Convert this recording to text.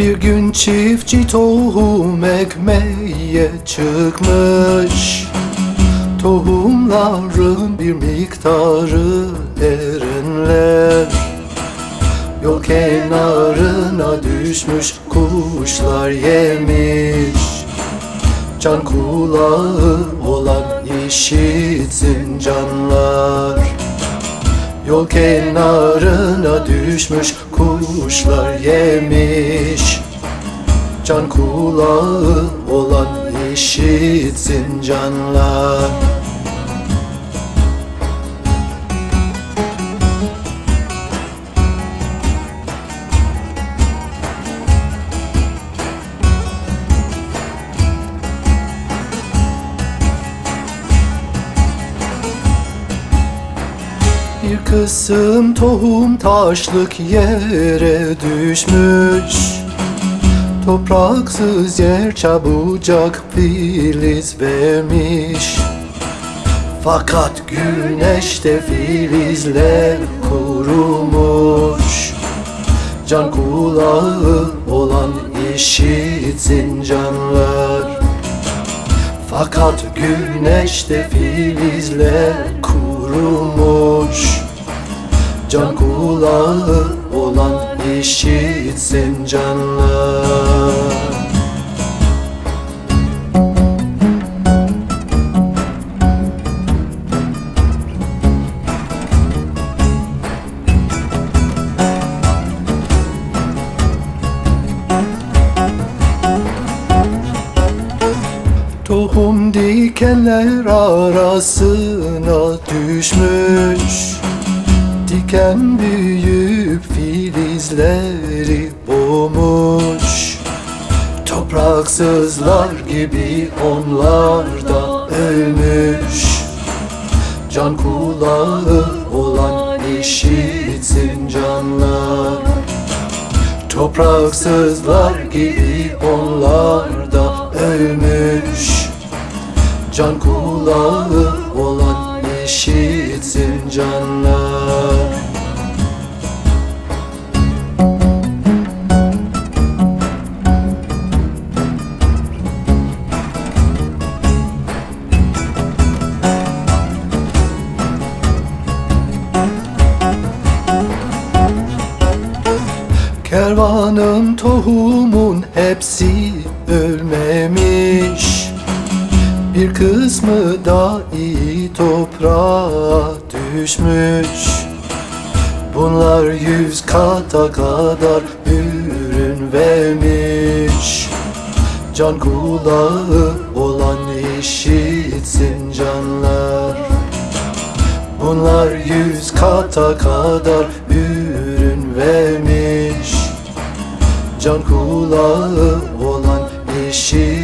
Bir gün çiftçi tohum ekmeye çıkmış. Tohumların bir miktarı erenler Yol kenarına düşmüş kuşlar yemiş. Can kulağı olan işitsin canlar Yol kenarına düşmüş kuşlar yemiş. Can kulağı olan işitsin canlar Bir kısım tohum taşlık yere düşmüş. Topraksız yer çabucak filiz vermiş. Fakat güneşte filizler kurumuş. Can kulağı olan işitsin canlar fakat güneşte filizler Can kulağı olan işitsin canlar. Tohum dikenler arasına düşmüş Diken büyüyüp filizleri boğmuş. Topraksızlar gibi onlar da ölmüş. Can kulağı olan işitsin canlar. Topraksızlar gibi onlar da ölmüş. Can kulağı olan işitsin canlar. Kervanın tohumun hepsi ölmemiş Bir kısmı da iyi toprağa düşmüş. Bunlar yüz kata kadar ürün vermiş. Can kulağı olan işitsin canlar. Bunlar yüz kata kadar ürün vermiş. Can kulağı olan işi